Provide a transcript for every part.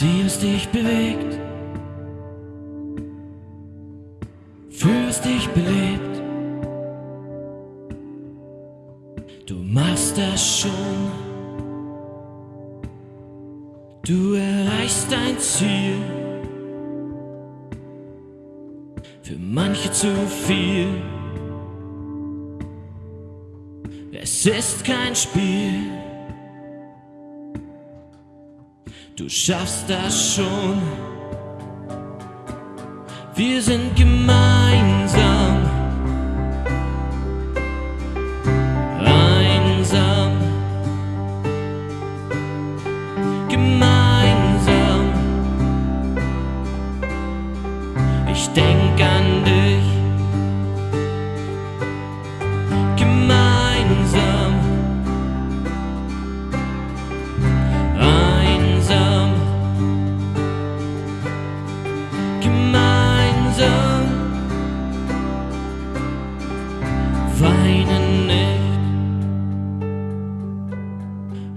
dich bewegt, fühlst dich belebt. Du machst das schon, du erreichst dein Ziel. Für manche zu viel. Es ist kein Spiel. Du schaffst das schon. Wir sind gemeinsam. Einsam. Gemeinsam. Ich denk an dich.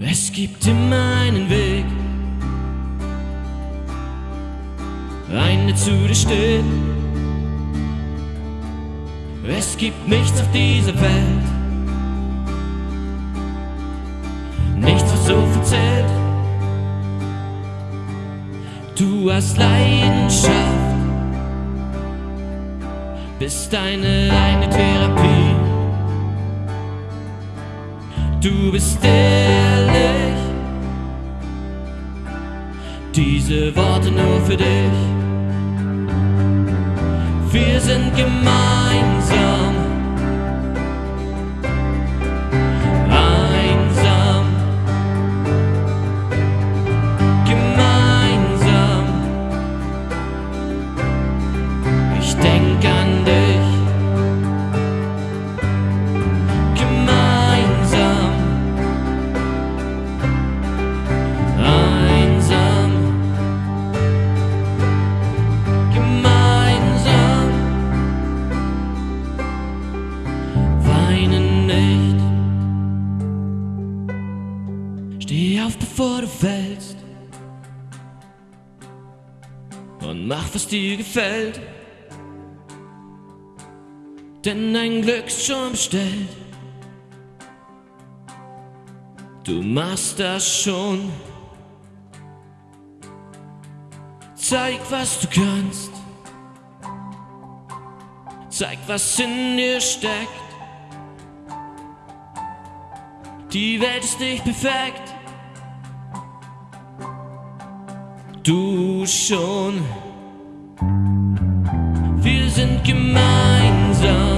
Es gibt immer einen Weg. Einen, der zu dir steht. Es gibt nichts auf dieser Welt. Nichts, was so viel zählt. Du hast Leidenschaft, bist deine eigene Therapie. Du bist ehrlich, diese Worte nur für dich. Wir sind gemeinsam. Steh auf, bevor du fällst. Und mach, was dir gefällt. Denn dein Glück ist schon bestellt. Du machst das schon. Zeig, was du kannst. Zeig, was in dir steckt. Die Welt ist nicht perfekt. Du schon. Wir sind gemeinsam.